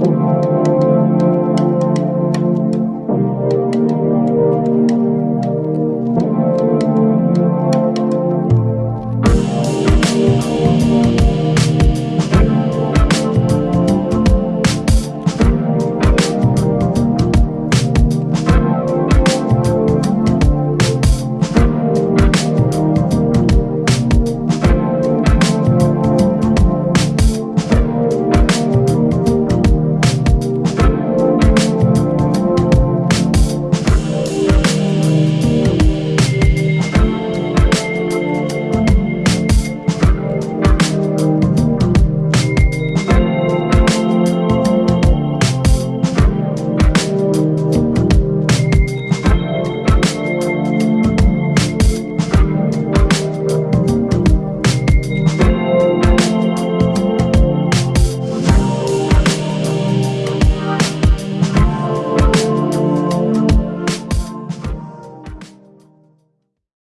Música